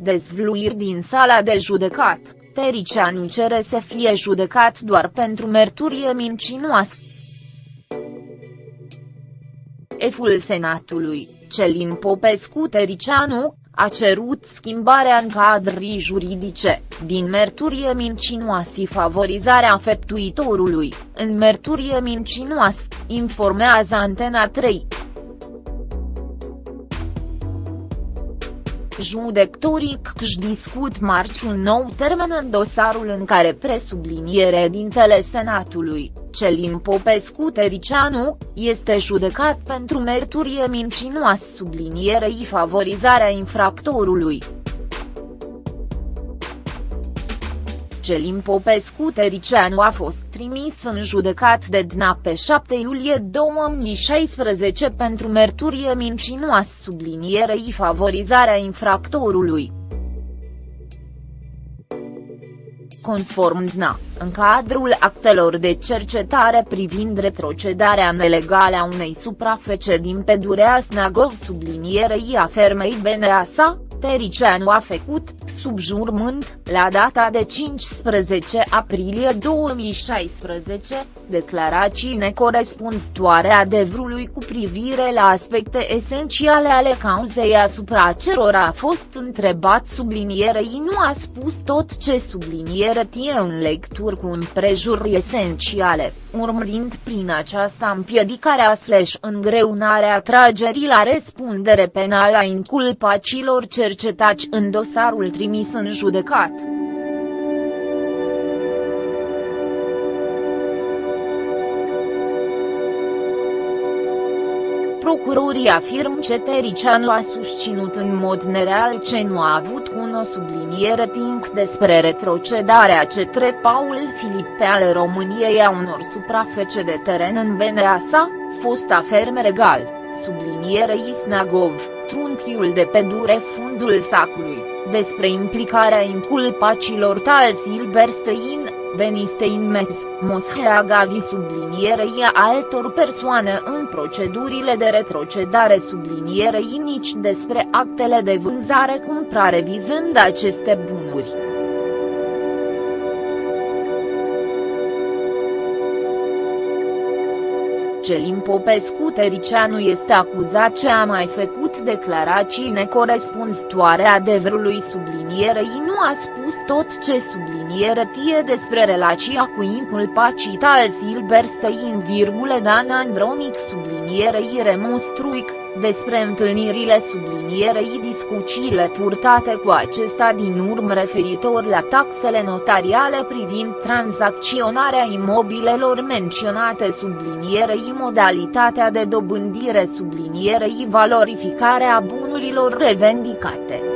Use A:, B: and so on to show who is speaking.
A: Dezvluiri din sala de judecat, Tericianu cere să fie judecat doar pentru merturie mincinoasă. Eful Senatului, Celin Popescu Tericianu, a cerut schimbarea în cadrii juridice, din merturie mincinoasă favorizarea feptuitorului, în merturie mincinoasă, informează Antena 3. Judecătorii își discut marci un nou termen în dosarul în care presubliniere dintele Senatului, Celin Popescu Tericianu, este judecat pentru merturie mincinoasă sublinierei favorizarea infractorului. Celin Popescu Tericianu a fost trimis în judecat de DNA pe 7 iulie 2016 pentru merturie mincinoasă sublinierei favorizarea infractorului. Conform DNA, în cadrul actelor de cercetare privind retrocedarea nelegală a unei suprafece din pădurea Snagov sublinierei a fermei Beneasa, Tericianu a făcut, sub jurmânt, la data de 15 aprilie 2016, declarații necorespunzătoare adevărului cu privire la aspecte esențiale ale cauzei asupra cerora a fost întrebat sublinierei. Nu a spus tot ce subliniere tie în lecturi cu împrejuri esențiale, urmărind prin aceasta împiedicarea slash îngreunarea tragerii la răspundere penală a inculpacilor cercetați în dosarul trimis în judecat. Procurorii afirm că Tericianu a susținut în mod nereal ce nu a avut cu o subliniere timp despre retrocedarea cetre Paul Filipe ale României a unor suprafece de teren în Beneasa, fosta ferme regal, subliniere Isnagov, trunchiul de pedure fundul sacului, despre implicarea inculpacilor tal Silberstein, Benistein Metz, Moschea Gavi sublinierei altor persoane în procedurile de retrocedare sublinierei nici despre actele de vânzare-cumpărare vizând aceste bunuri. Celin Popescu Tericianu este acuzat ce a mai făcut declarații necorespunzătoare adevărului sublinierei. Nu a spus tot ce subliniere tie despre relația cu inculpacii tal Silberstein, Dan Andronic sublinierei Remus Truic despre întâlnirile sublinierei discuțiile purtate cu acesta din urmă referitor la taxele notariale privind tranzacționarea imobilelor menționate sublinierei modalitatea de dobândire sublinierei valorificarea bunurilor revendicate.